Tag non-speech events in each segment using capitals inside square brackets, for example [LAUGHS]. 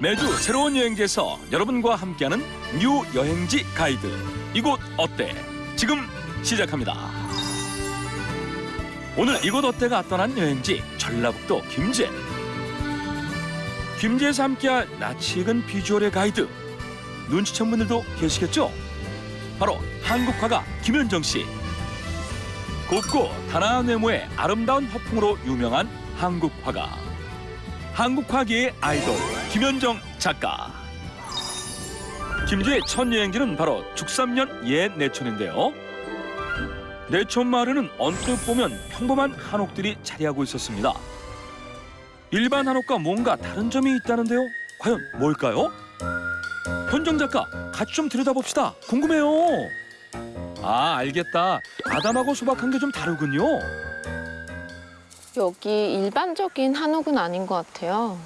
매주 새로운 여행지에서 여러분과 함께하는 new 여행지 가이드. 이곳 어때? 지금 시작합니다. 오늘 이곳 어때가 떠난 여행지 전라북도 김제. 김제에서 함께할 낯익은 비주얼의 가이드. 눈치챈 분들도 계시겠죠? 바로 한국화가 김현정 씨. 곱고 단아한 외모의 아름다운 화풍으로 유명한 한국화가. 한국화계의 아이돌 김현정 작가. 김제의 첫 여행지는 바로 죽삼년 옛 내촌인데요. 내촌 마을에는 언뜻 보면 평범한 한옥들이 자리하고 있었습니다. 일반 한옥과 뭔가 다른 점이 있다는데요. 과연 뭘까요? 현정 작가 같이 좀 들여다봅시다. 궁금해요. 아 알겠다. 아담하고 소박한 게 좀 다르군요. 여기 일반적인 한옥은 아닌 것 같아요.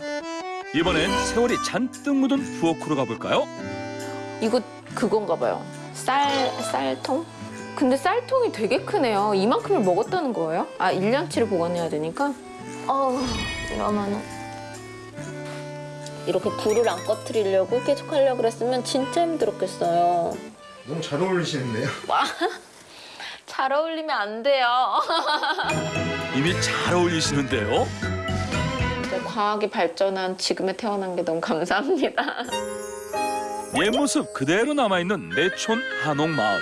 이번엔 세월이 잔뜩 묻은 부엌으로 가볼까요? 이거 그건가 봐요. 쌀, 쌀통? 근데 쌀통이 되게 크네요. 이만큼을 먹었다는 거예요? 아, 일년치를 보관해야 되니까? 어우, 이러면은. 이렇게 불을 안 꺼트리려고 계속 하려고 그랬으면 진짜 힘들었겠어요. 너무 잘 어울리시는데요? [LAUGHS] 잘 어울리면 안 돼요. [LAUGHS] 이미 잘 어울리시는데요. 과학이 발전한 지금에 태어난 게 너무 감사합니다. 옛 모습 그대로 남아있는 내촌 한옥 마을.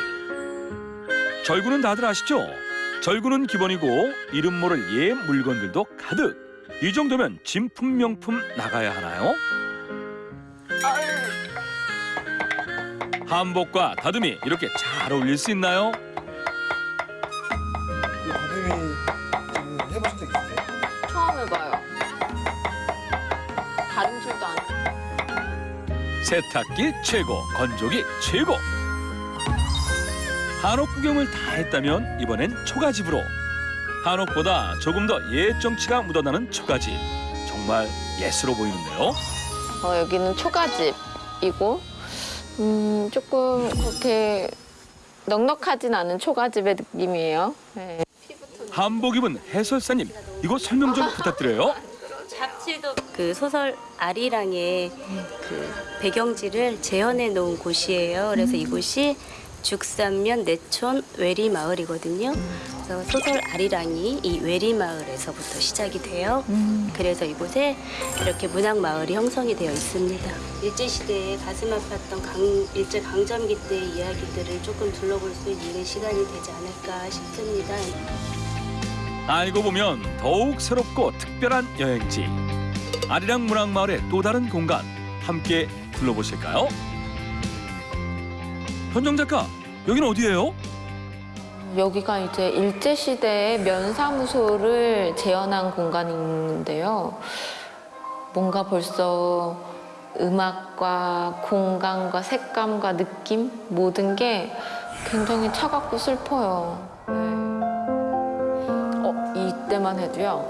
절구는 다들 아시죠? 절구는 기본이고 이름 모를 옛 물건들도 가득. 이 정도면 진품 명품 나가야 하나요? 한복과 다듬이 이렇게 잘 어울릴 수 있나요? 다림질도 안 세탁기 최고, 건조기 최고. 한옥 구경을 다 했다면 이번엔 초가집으로. 한옥보다 조금 더옛 정치가 묻어나는 초가집. 정말 예스러 보이는데요. 어, 여기는 초가집이고 음, 조금 그렇게 넉넉하진 않은 초가집의 느낌이에요. 네. 한복 입은 해설사님, 이거 설명 좀 부탁드려요. 잡지도 그 소설 아리랑의 그 배경지를 재현해 놓은 곳이에요. 그래서 이곳이 죽산면 내촌 외리 마을이거든요. 그래서 소설 아리랑이 이 외리 마을에서부터 시작이 돼요. 그래서 이곳에 이렇게 문학 마을이 형성이 되어 있습니다. 일제 시대에 가슴 아팠던 강, 일제 강점기 때의 이야기들을 조금 둘러볼 수 있는 시간이 되지 않을까 싶습니다. 알고 보면 더욱 새롭고 특별한 여행지. 아리랑 문학마을의 또 다른 공간 함께 둘러보실까요? 현정 작가, 여기는 어디예요? 여기가 이제 일제 시대의 면사무소를 재현한 공간인데요. 뭔가 벌써 음악과 공간과 색감과 느낌 모든 게 굉장히 차갑고 슬퍼요. 네. 어, 이때만 해도요.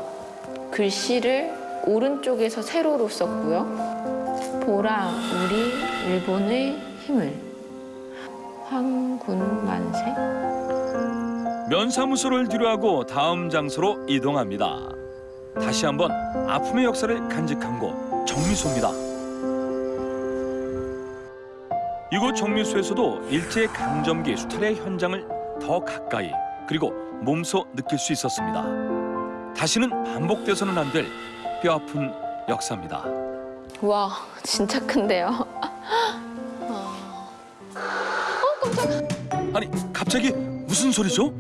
글씨를 오른쪽에서 세로로 썼고요. 보라 우리 일본의 힘을 황군 만세 면사무소를 뒤로하고 다음 장소로 이동합니다. 다시 한번 아픔의 역사를 간직한 곳 정미소입니다. 이곳 정미소에서도 일제 강점기 수탈의 현장을 더 가까이 그리고 몸소 느낄 수 있었습니다. 다시는 반복돼서는 안 될 뼈아픈 역사입니다. 와 진짜 큰데요. [LAUGHS] 아니 갑자기 무슨 소리죠?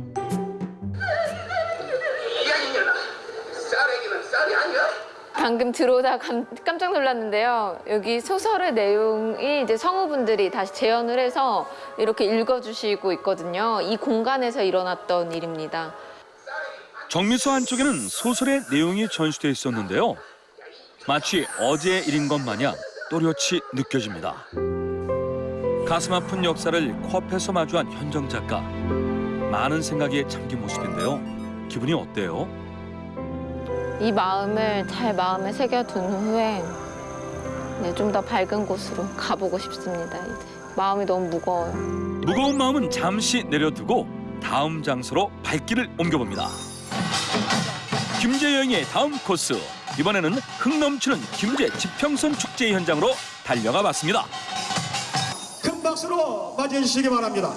방금 들어오다 감, 깜짝 놀랐는데요. 여기 소설의 내용이 이제 성우분들이 다시 재현을 해서 이렇게 읽어주시고 있거든요. 이 공간에서 일어났던 일입니다. 정미소 한쪽에는 소설의 내용이 전시돼 있었는데요. 마치 어제의 일인 것 마냥 또렷이 느껴집니다. 가슴 아픈 역사를 코앞에서 마주한 현정 작가. 많은 생각에 잠긴 모습인데요. 기분이 어때요? 이 마음을 잘 마음에 새겨둔 후에 네, 좀 더 밝은 곳으로 가보고 싶습니다. 이제 마음이 너무 무거워요. 무거운 마음은 잠시 내려두고 다음 장소로 발길을 옮겨봅니다. 김제 여행의 다음 코스 이번에는 흥 넘치는 김제 지평선 축제 현장으로 달려가 봤습니다. 큰 박수로 맞이해 주시기 바랍니다.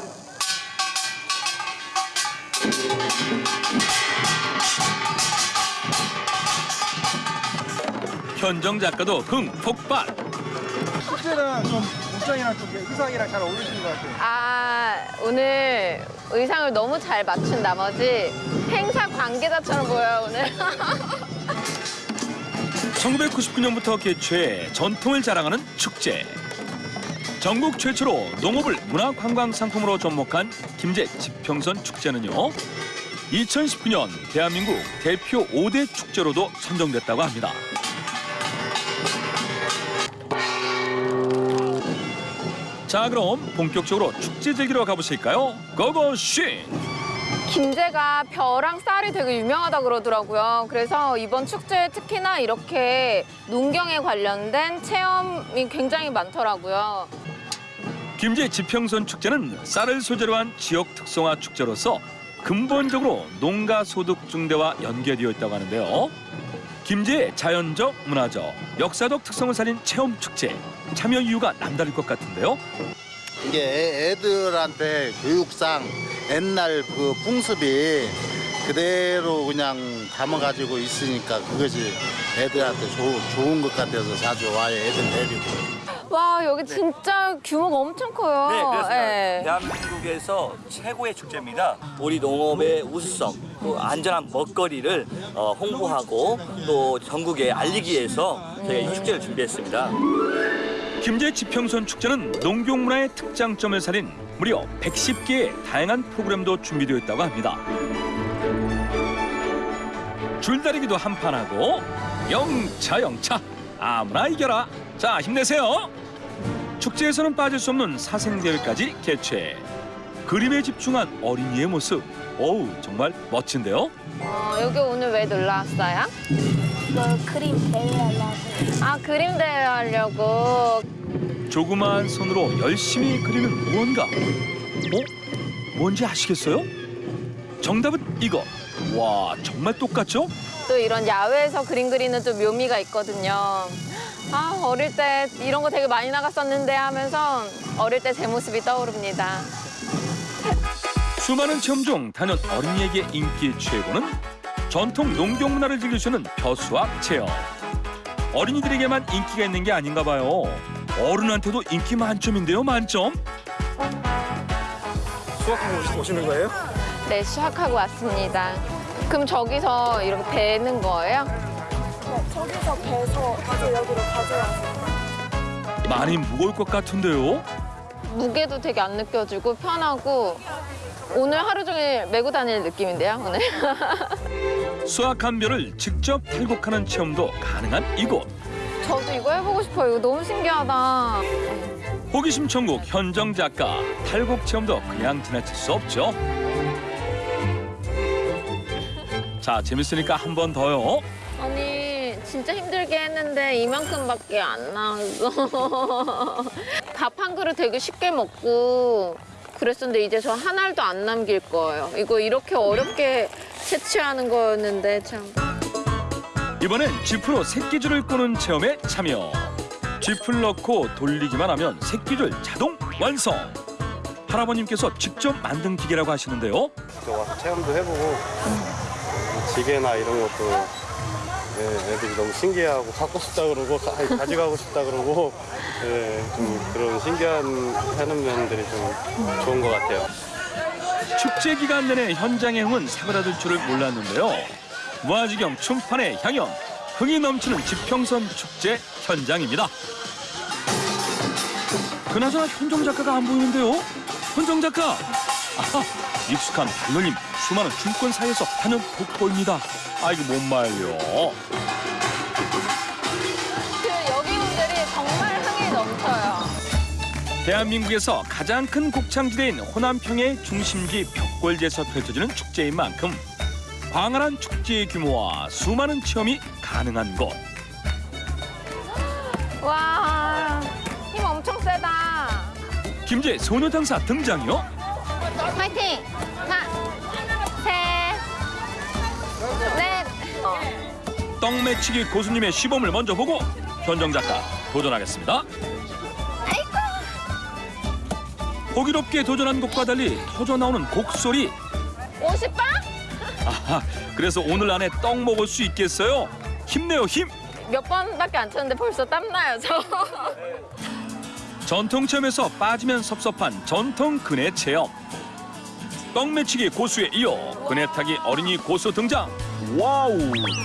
현정 작가도 흥 폭발. 축제는 좀 옷장이랑 좀 의상이랑 잘 어울리시는 것 같아요. 아, 오늘 의상을 너무 잘 맞춘 나머지 행사 관계자처럼 보여요, 오늘. 1999년부터 개최해 전통을 자랑하는 축제. 전국 최초로 농업을 문화관광 상품으로 접목한 김제 지평선 축제는요. 2019년 대한민국 대표 5대 축제로도 선정됐다고 합니다. 자 그럼 본격적으로 축제 즐기러 가보실까요? 고고쉥! 김제가 벼랑 쌀이 되게 유명하다 그러더라고요. 그래서 이번 축제에 특히나 이렇게 농경에 관련된 체험이 굉장히 많더라고요. 김제 지평선 축제는 쌀을 소재로 한 지역 특성화 축제로서 근본적으로 농가 소득 증대와 연계되어 있다고 하는데요. 김제의 자연적, 문화적, 역사적 특성을 살린 체험 축제 참여 이유가 남다를 것 같은데요. 이게 애- 애들한테 교육상 옛날 그 풍습이 그대로 그냥 담아가지고 있으니까 그것이 애들한테 좋, 좋은 것 같아서 자주 와요 애들 데리고. 와, 여기 진짜 규모가 엄청 커요. 네, 그렇습니다. 예. 대한민국에서 최고의 축제입니다. 우리 농업의 우수성, 또 안전한 먹거리를 어, 홍보하고 또 전국에 알리기 위해서 저희가 이 축제를 준비했습니다. 김제 지평선 축제는 농경문화의 특장점을 살린 무려 110개의 다양한 프로그램도 준비되어 있다고 합니다. 줄다리기도 한판하고 영차 영차. 아무나 이겨라. 자 힘내세요. 축제에서는 빠질 수 없는 사생대회까지 개최. 그림에 집중한 어린이의 모습. 어우 정말 멋진데요? 어, 여기 오늘 왜 놀러 왔어요? 뭐 그림 대회 하려고 아, 그림 대회 하려고. 조그마한 손으로 열심히 그리는 무언가 어? 뭔지 아시겠어요? 정답은 이거 와 정말 똑같죠? 또 이런 야외에서 그림 그리는 좀 묘미가 있거든요. 아, 어릴 때 이런 거 되게 많이 나갔었는데 하면서 어릴 때 제 모습이 떠오릅니다. 수많은 체험 중 단연 어린이에게 인기 최고는 전통 농경 문화를 즐길 수 있는 벼수학 체험. 어린이들에게만 인기가 있는 게 아닌가 봐요. 어른한테도 인기 만점인데요, 만점. 수학하고 오시는 거예요? 네, 수학하고 왔습니다. 그럼 저기서 이렇게 배는 거예요? 네, 저기서 배서 이제 여기로 가져와서 많이 무거울 것 같은데요. 무게도 되게 안 느껴지고 편하고 오늘 하루 종일 메고 다닐 느낌인데요, 오늘. [LAUGHS] 수확한 벼를 직접 탈곡하는 체험도 가능한 이곳. 저도 이거 해보고 싶어요. 이거 너무 신기하다. 호기심 천국 현정 작가 탈곡 체험도 그냥 지나칠 수 없죠. 자 재밌으니까 한 번 더요. 아니 진짜 힘들게 했는데 이만큼밖에 안 나왔어. [LAUGHS] 밥 한 그릇 되게 쉽게 먹고 그랬었는데 이제 저한 알도 안 남길 거예요. 이거 이렇게 어렵게 채취하는 거였는데 참. 이번엔 쥐프로 새끼줄을 꼬는 체험에 참여. 쥐풀 넣고 돌리기만 하면 새끼줄 자동 완성. 할아버님께서 직접 만든 기계라고 하시는데요. 와서 체험도 해보고 지게나 이런 것도 예, 애들이 너무 신기해하고 갖고 싶다 그러고 가, 가져가고 싶다 그러고 예, 좀 그런 신기한 하는 면들이 좀 좋은 것 같아요. 축제 기간 내내 현장의 흥은 사그라들 줄을 몰랐는데요. 무아지경 춤판의 향연, 흥이 넘치는 지평선 축제 현장입니다. 그나저나 현정 작가가 안 보이는데요? 현정 작가! 아하, 익숙한 발놀림, 수많은 춤권 사이에서 단연 돋보입니다. 아이고 못 말려. 대한민국에서 가장 큰 곡창지대인 호남평의 중심지 벽골지에서 펼쳐지는 축제인 만큼 광활한 축제의 규모와 수많은 체험이 가능한 곳. 와, 힘 엄청 세다. 김제 소녀장사 등장이요? 파이팅! 하나, 셋, 넷. 어. 떡 떡매치기 고수님의 시범을 먼저 보고 현정 작가 도전하겠습니다. 호기롭게 도전한 곡과 달리 터져 나오는 곡 소리. 50방? 아하, 그래서 오늘 안에 떡 먹을 수 있겠어요? 힘내요 힘. 몇 번밖에 안 쳤는데 벌써 땀나요, 저. 전통 체험에서 빠지면 섭섭한 전통 그네 체험. 떡 매치기 고수에 이어 그네 타기 어린이 고수 등장. 와우,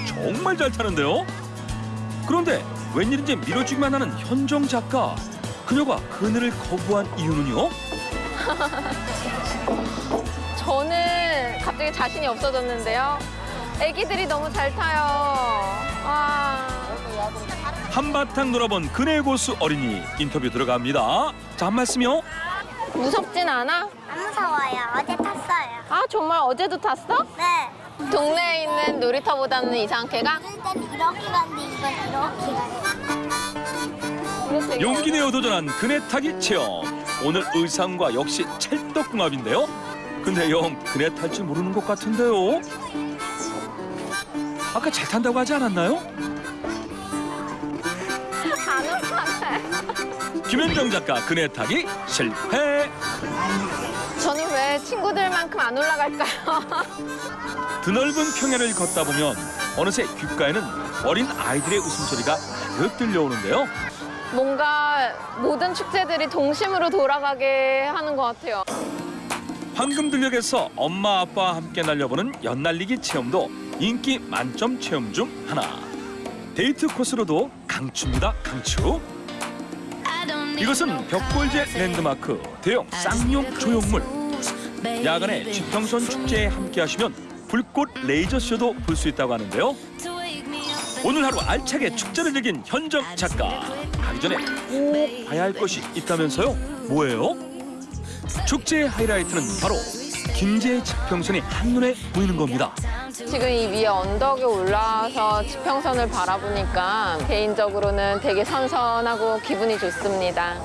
정말 잘 타는데요. 그런데 웬일인지 밀어주기만 하는 현정 작가. 그녀가 그네를 거부한 이유는요? [LAUGHS] 저는 갑자기 자신이 없어졌는데요. 애기들이 너무 잘 타요. 와. 한바탕 놀아본 그네 고수 어린이 인터뷰 들어갑니다. 자, 한 말씀이요. 무섭진 않아? 안 무서워요. 어제 탔어요. 아, 정말 어제도 탔어? 네. 동네에 있는 놀이터보다는 이상하게 가? 일단 이렇게 갔는데 이건 이렇게 가요. 용기 내어 도전한 그네 타기 체험. 오늘 의상과 역시 찰떡궁합인데요. 근데 영 그네 탈줄 모르는 것 같은데요. 아까 잘 탄다고 하지 않았나요? 김현정 작가 그네 타기 실패. 저는 왜 친구들만큼 안 올라갈까요? 드넓은 평야를 걷다 보면 어느새 귓가에는 어린 아이들의 웃음소리가 가득 들려오는데요. 뭔가 모든 축제들이 동심으로 돌아가게 하는 것 같아요. 황금들녘에서 엄마 아빠와 함께 날려보는 연날리기 체험도 인기 만점 체험 중 하나. 데이트 코스로도 강추입니다, 강추. 이것은 벽골제 랜드마크 대형 쌍용 조형물. 야간에 지평선 축제에 함께 하시면 불꽃 레이저 쇼도 볼 수 있다고 하는데요. 오늘 하루 알차게 축제를 즐긴 현정 작가. 가기 전에 꼭 봐야 할 것이 있다면서요? 뭐예요? 축제의 하이라이트는 바로 김제 지평선이 한눈에 보이는 겁니다. 지금 이 위에 언덕에 올라와서 지평선을 바라보니까 개인적으로는 되게 선선하고 기분이 좋습니다.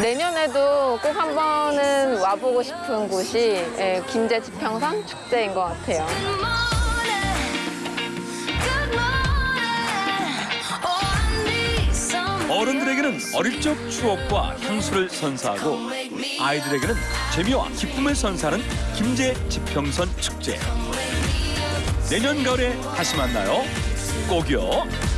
내년에도 꼭 한 번은 와보고 싶은 곳이 예, 김제 지평선 축제인 것 같아요. 어른들에게는 어릴 적 추억과 향수를 선사하고 아이들에게는 재미와 기쁨을 선사하는 김제 지평선 축제. 내년 가을에 다시 만나요. 꼭이요.